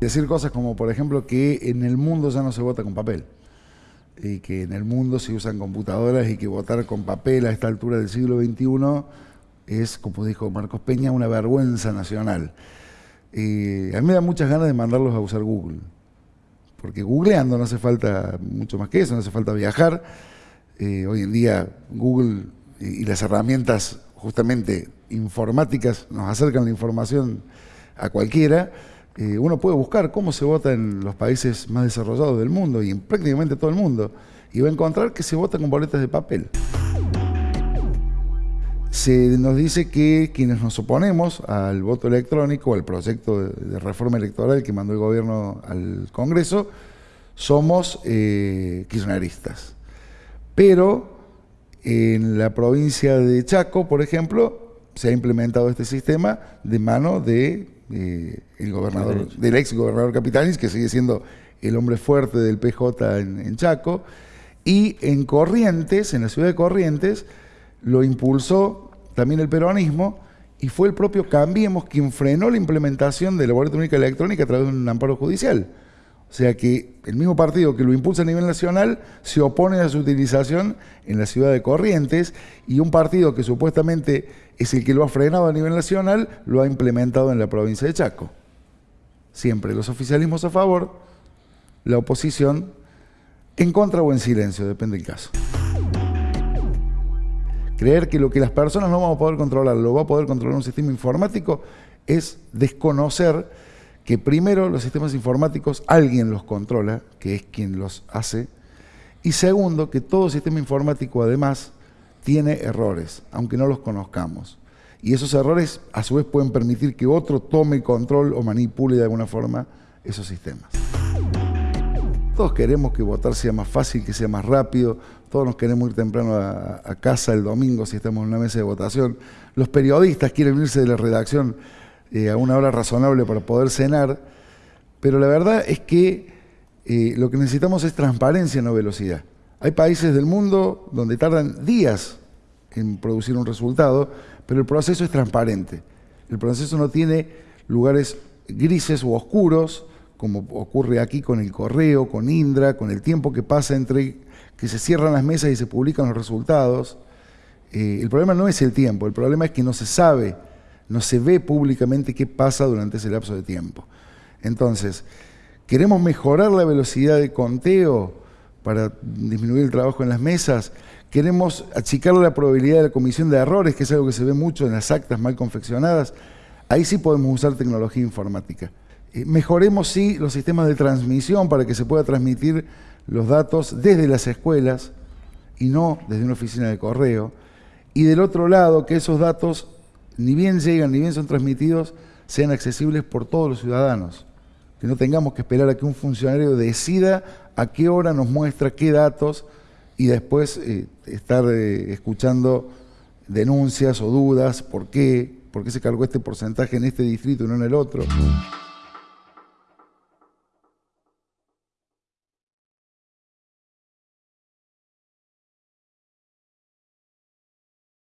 Decir cosas como, por ejemplo, que en el mundo ya no se vota con papel y que en el mundo se usan computadoras y que votar con papel a esta altura del siglo XXI es, como dijo Marcos Peña, una vergüenza nacional. a mí me da muchas ganas de mandarlos a usar Google, porque googleando no hace falta mucho más que eso, no hace falta viajar. Eh, hoy en día Google y, las herramientas justamente informáticas nos acercan la información a cualquiera. Eh, uno puede buscar cómo se vota en los países más desarrollados del mundo y en prácticamente todo el mundo, y va a encontrar que se vota con boletas de papel se nos dice que quienes nos oponemos al voto electrónico, al proyecto de, reforma electoral que mandó el gobierno al Congreso, somos eh, kirchneristas. Pero en la provincia de Chaco, por ejemplo, se ha implementado este sistema de mano de, eh, el gobernador, del ex gobernador Capitanis, que sigue siendo el hombre fuerte del PJ en Chaco, y en Corrientes, en la ciudad de Corrientes, lo impulsó también el peronismo, y fue el propio Cambiemos quien frenó la implementación de la boleta única electrónica a través de un amparo judicial. O sea que el mismo partido que lo impulsa a nivel nacional se opone a su utilización en la ciudad de Corrientes y un partido que supuestamente es el que lo ha frenado a nivel nacional lo ha implementado en la provincia de Chaco. Siempre los oficialismos a favor, la oposición en contra o en silencio, depende del caso. Creer que lo que las personas no vamos a poder controlar lo va a poder controlar un sistema informático es desconocer que primero los sistemas informáticos alguien los controla, que es quien los hace, y segundo, que todo sistema informático además tiene errores, aunque no los conozcamos. Y esos errores a su vez pueden permitir que otro tome control o manipule de alguna forma esos sistemas. Todos queremos que votar sea más fácil, que sea más rápido, todos nos queremos ir temprano a, casa el domingo si estamos en una mesa de votación. Los periodistas quieren irse de la redacción eh, a una hora razonable para poder cenar, pero la verdad es que eh, lo que necesitamos es transparencia, no velocidad. Hay países del mundo donde tardan días en producir un resultado, pero el proceso es transparente. El proceso no tiene lugares grises u oscuros, como ocurre aquí con el correo, con Indra, con el tiempo que pasa entre que se cierran las mesas y se publican los resultados. Eh, el problema no es el tiempo, el problema es que no se sabe, no se ve públicamente qué pasa durante ese lapso de tiempo. Entonces, queremos mejorar la velocidad de conteo para disminuir el trabajo en las mesas, queremos achicar la probabilidad de la comisión de errores, que es algo que se ve mucho en las actas mal confeccionadas, ahí sí podemos usar tecnología informática. Eh, mejoremos, sí, los sistemas de transmisión para que se pueda transmitir los datos desde las escuelas y no desde una oficina de correo. Y del otro lado, que esos datos, ni bien llegan, ni bien son transmitidos, sean accesibles por todos los ciudadanos. Que no tengamos que esperar a que un funcionario decida a qué hora nos muestra qué datos y después eh, estar eh, escuchando denuncias o dudas, por qué, por qué se cargó este porcentaje en este distrito y no en el otro.